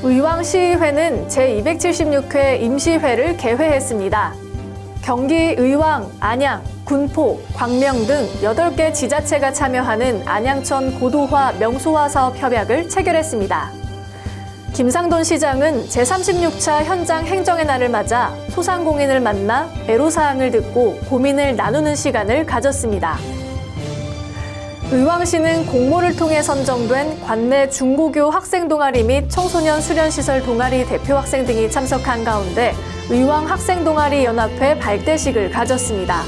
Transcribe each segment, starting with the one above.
의왕시의회는 제276회 임시회를 개회했습니다. 경기 의왕, 안양, 군포, 광명 등 8개 지자체가 참여하는 안양천 고도화 명소화 사업 협약을 체결했습니다. 김상돈 시장은 제36차 현장 행정의 날을 맞아 소상공인을 만나 애로사항을 듣고 고민을 나누는 시간을 가졌습니다. 의왕시는 공모를 통해 선정된 관내 중고교 학생 동아리 및 청소년 수련시설 동아리 대표 학생 등이 참석한 가운데 의왕 학생 동아리 연합회 발대식을 가졌습니다.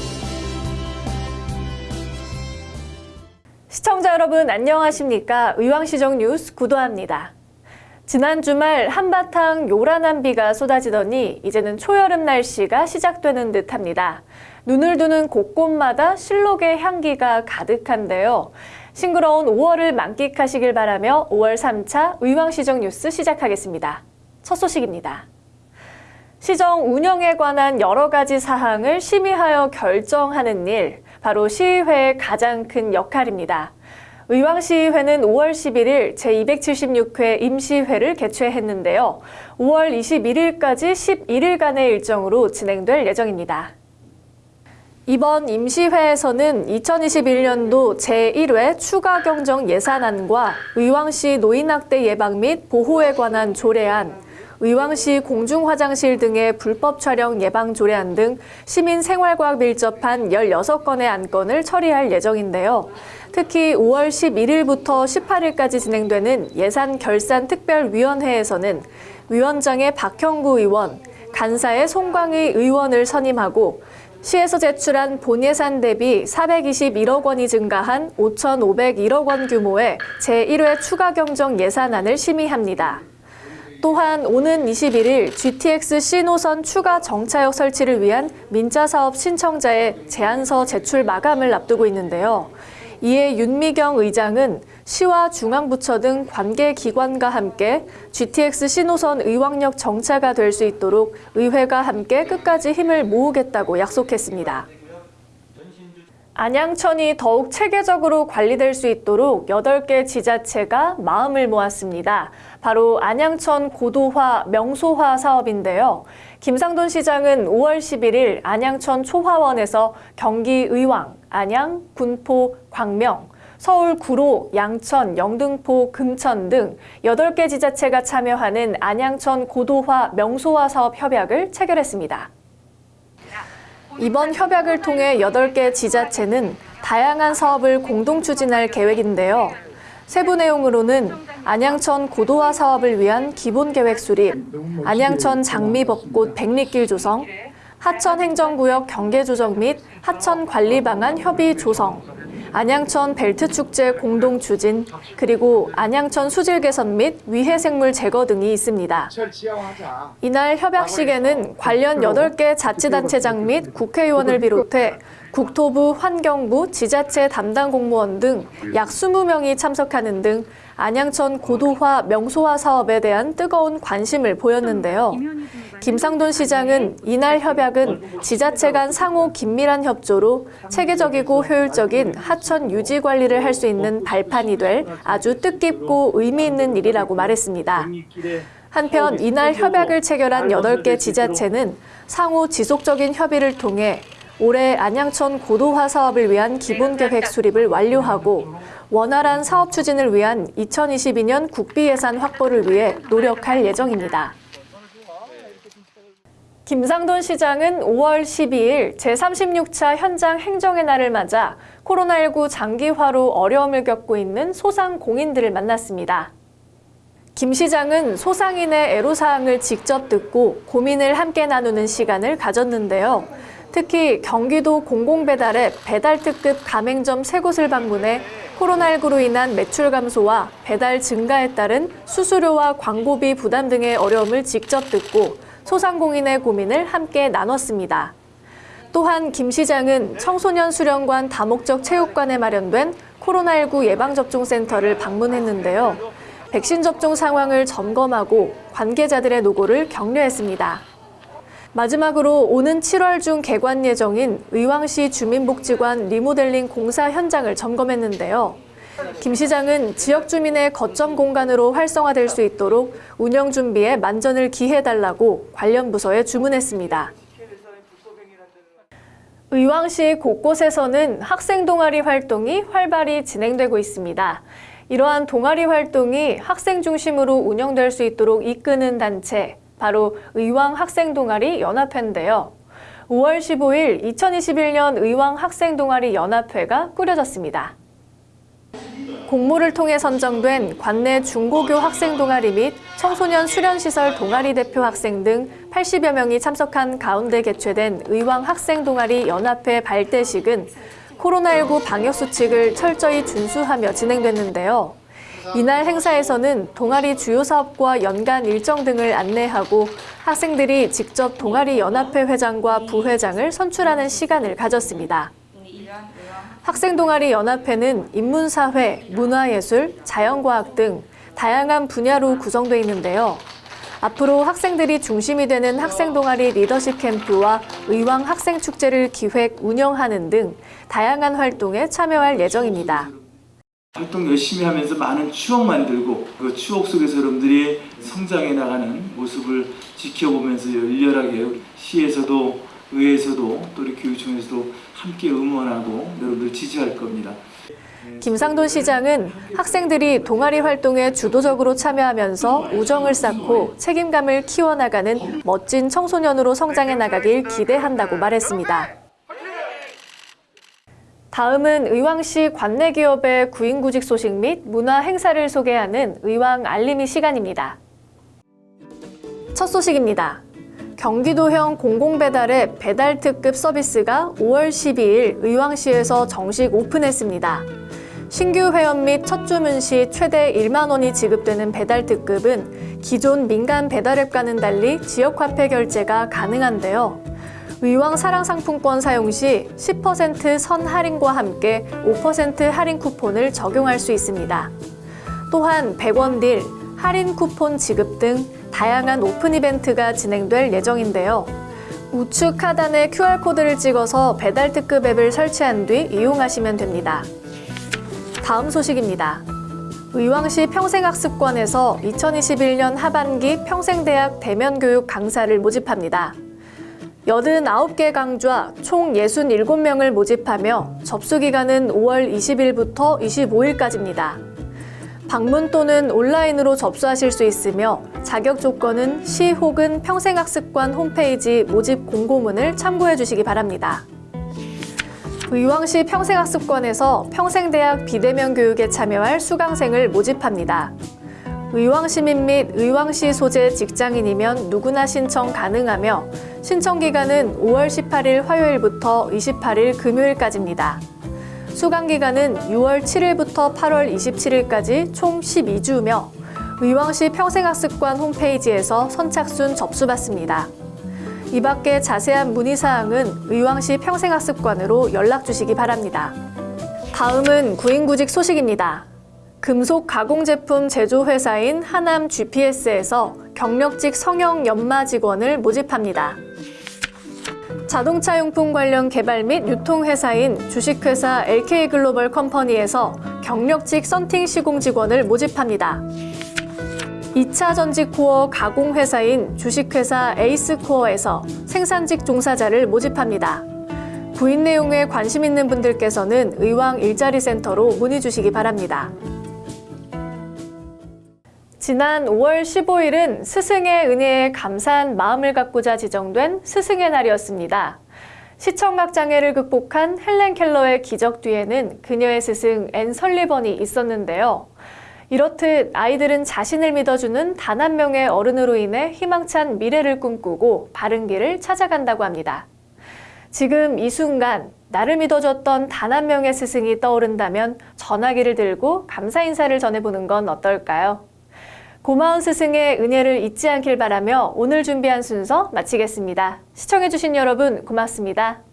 시청자 여러분 안녕하십니까? 의왕시정 뉴스 구도합니다. 지난 주말 한바탕 요란한 비가 쏟아지더니 이제는 초여름 날씨가 시작되는 듯합니다. 눈을 두는 곳곳마다 실록의 향기가 가득한데요. 싱그러운 5월을 만끽하시길 바라며 5월 3차 의왕시정 뉴스 시작하겠습니다. 첫 소식입니다. 시정 운영에 관한 여러 가지 사항을 심의하여 결정하는 일, 바로 시의회의 가장 큰 역할입니다. 의왕시의회는 5월 11일 제276회 임시회를 개최했는데요. 5월 21일까지 11일간의 일정으로 진행될 예정입니다. 이번 임시회에서는 2021년도 제1회 추가 경정 예산안과 의왕시 노인학대 예방 및 보호에 관한 조례안, 의왕시 공중화장실 등의 불법 촬영 예방 조례안 등 시민 생활과 밀접한 16건의 안건을 처리할 예정인데요. 특히 5월 11일부터 18일까지 진행되는 예산 결산 특별위원회에서는 위원장의 박형구 의원, 간사의 송광의 의원을 선임하고 시에서 제출한 본예산 대비 421억 원이 증가한 5,501억 원 규모의 제1회 추가 경정 예산안을 심의합니다. 또한 오는 21일 GTX C노선 추가 정차역 설치를 위한 민자사업 신청자의 제안서 제출 마감을 앞두고 있는데요. 이에 윤미경 의장은 시와 중앙부처 등 관계기관과 함께 GTX 신호선 의왕역 정차가 될 수 있도록 의회가 함께 끝까지 힘을 모으겠다고 약속했습니다. 안양천이 더욱 체계적으로 관리될 수 있도록 8개 지자체가 마음을 모았습니다. 바로 안양천 고도화 명소화 사업인데요. 김상돈 시장은 5월 11일 안양천 초화원에서 경기 의왕, 안양, 군포, 광명, 서울 구로, 양천, 영등포, 금천 등 8개 지자체가 참여하는 안양천 고도화 명소화 사업 협약을 체결했습니다. 이번 협약을 통해 8개 지자체는 다양한 사업을 공동 추진할 계획인데요. 세부 내용으로는 안양천 고도화 사업을 위한 기본 계획 수립, 안양천 장미벚꽃 백리길 조성, 하천 행정구역 경계 조정 및 하천 관리 방안 협의 조성, 안양천 벨트 축제 공동 추진, 그리고 안양천 수질 개선 및 위해 생물 제거 등이 있습니다. 이날 협약식에는 관련 8개 자치단체장 및 국회의원을 비롯해 국토부, 환경부, 지자체 담당 공무원 등 약 20명이 참석하는 등 안양천 고도화 명소화 사업에 대한 뜨거운 관심을 보였는데요. 김상돈 시장은 이날 협약은 지자체 간 상호 긴밀한 협조로 체계적이고 효율적인 하천 유지 관리를 할 수 있는 발판이 될 아주 뜻깊고 의미 있는 일이라고 말했습니다. 한편 이날 협약을 체결한 8개 지자체는 상호 지속적인 협의를 통해 올해 안양천 고도화 사업을 위한 기본계획 수립을 완료하고 원활한 사업 추진을 위한 2022년 국비 예산 확보를 위해 노력할 예정입니다. 김상돈 시장은 5월 12일 제36차 현장 행정의 날을 맞아 코로나19 장기화로 어려움을 겪고 있는 소상공인들을 만났습니다. 김 시장은 소상인의 애로사항을 직접 듣고 고민을 함께 나누는 시간을 가졌는데요. 특히 경기도 공공배달앱 배달특급 가맹점 세 곳을 방문해 코로나19로 인한 매출 감소와 배달 증가에 따른 수수료와 광고비 부담 등의 어려움을 직접 듣고 소상공인의 고민을 함께 나눴습니다. 또한 김 시장은 청소년 수련관 다목적 체육관에 마련된 코로나19 예방접종센터를 방문했는데요. 백신 접종 상황을 점검하고 관계자들의 노고를 격려했습니다. 마지막으로 오는 7월 중 개관 예정인 의왕시 주민복지관 리모델링 공사 현장을 점검했는데요. 김 시장은 지역 주민의 거점 공간으로 활성화될 수 있도록 운영 준비에 만전을 기해달라고 관련 부서에 주문했습니다. 의왕시 곳곳에서는 학생 동아리 활동이 활발히 진행되고 있습니다. 이러한 동아리 활동이 학생 중심으로 운영될 수 있도록 이끄는 단체, 바로 의왕 학생 동아리 연합회인데요. 5월 15일 2021년 의왕 학생 동아리 연합회가 꾸려졌습니다. 공모를 통해 선정된 관내 중고교 학생 동아리 및 청소년 수련시설 동아리 대표 학생 등 80여 명이 참석한 가운데 개최된 의왕 학생 동아리 연합회 발대식은 코로나19 방역 수칙을 철저히 준수하며 진행됐는데요. 이날 행사에서는 동아리 주요 사업과 연간 일정 등을 안내하고 학생들이 직접 동아리 연합회 회장과 부회장을 선출하는 시간을 가졌습니다. 학생 동아리 연합회는 인문사회, 문화예술, 자연과학 등 다양한 분야로 구성되어 있는데요. 앞으로 학생들이 중심이 되는 학생 동아리 리더십 캠프와 의왕 학생 축제를 기획, 운영하는 등 다양한 활동에 참여할 예정입니다. 활동 열심히 하면서 많은 추억 만들고 그 추억 속에서 여러분들이 성장해 나가는 모습을 지켜보면서 열렬하게 시에서도 의회에서도 또 우리 교육청에서도 함께 응원하고 여러분들 지지할 겁니다. 김상돈 시장은 학생들이 동아리 활동에 주도적으로 참여하면서 우정을 쌓고 책임감을 키워나가는 멋진 청소년으로 성장해 나가길 기대한다고 말했습니다. 다음은 의왕시 관내 기업의 구인구직 소식 및 문화 행사를 소개하는 의왕 알림이 시간입니다. 첫 소식입니다. 경기도형 공공배달의 배달 특급 서비스가 5월 12일 의왕시에서 정식 오픈했습니다. 신규 회원 및 첫 주문 시 최대 1만 원이 지급되는 배달 특급은 기존 민간 배달앱과는 달리 지역화폐 결제가 가능한데요. 의왕 사랑상품권 사용 시 10%선 할인과 함께 5% 할인 쿠폰을 적용할 수 있습니다. 또한 100원 deal, 할인 쿠폰 지급 등 다양한 오픈 이벤트가 진행될 예정인데요. 우측 하단에 QR코드를 찍어서 배달 특급 앱을 설치한 뒤 이용하시면 됩니다. 다음 소식입니다. 의왕시 평생학습관에서 2021년 하반기 평생대학 대면교육 강사를 모집합니다. 89개 강좌 총 67명을 모집하며 접수 기간은 5월 20일부터 25일까지입니다. 방문 또는 온라인으로 접수하실 수 있으며 자격 조건은 시 혹은 평생학습관 홈페이지 모집 공고문을 참고해 주시기 바랍니다. 의왕시 평생학습관에서 평생대학 비대면 교육에 참여할 수강생을 모집합니다. 의왕시민 및 의왕시 소재 직장인이면 누구나 신청 가능하며 신청 기간은 5월 18일 화요일부터 28일 금요일까지입니다. 수강 기간은 6월 7일부터 8월 27일까지 총 12주며 의왕시 평생학습관 홈페이지에서 선착순 접수받습니다. 이 밖에 자세한 문의사항은 의왕시 평생학습관으로 연락 주시기 바랍니다. 다음은 구인구직 소식입니다. 금속 가공 제품 제조 회사인 하남 GPS에서 경력직 성형 연마 직원을 모집합니다. 자동차 용품 관련 개발 및 유통 회사인 주식회사 LK 글로벌 컴퍼니에서 경력직 썬팅 시공 직원을 모집합니다. 2차 전지 코어 가공 회사인 주식회사 에이스 코어에서 생산직 종사자를 모집합니다. 구인 내용에 관심 있는 분들께서는 의왕 일자리 센터로 문의 주시기 바랍니다. 지난 5월 15일은 스승의 은혜에 감사한 마음을 갖고자 지정된 스승의 날이었습니다. 시청각 장애를 극복한 헬렌 켈러의 기적 뒤에는 그녀의 스승 앤 설리번이 있었는데요. 이렇듯 아이들은 자신을 믿어주는 단 한 명의 어른으로 인해 희망찬 미래를 꿈꾸고 바른 길을 찾아간다고 합니다. 지금 이 순간 나를 믿어줬던 단 한 명의 스승이 떠오른다면 전화기를 들고 감사 인사를 전해보는 건 어떨까요? 고마운 스승의 은혜를 잊지 않길 바라며 오늘 준비한 순서 마치겠습니다. 시청해주신 여러분 고맙습니다.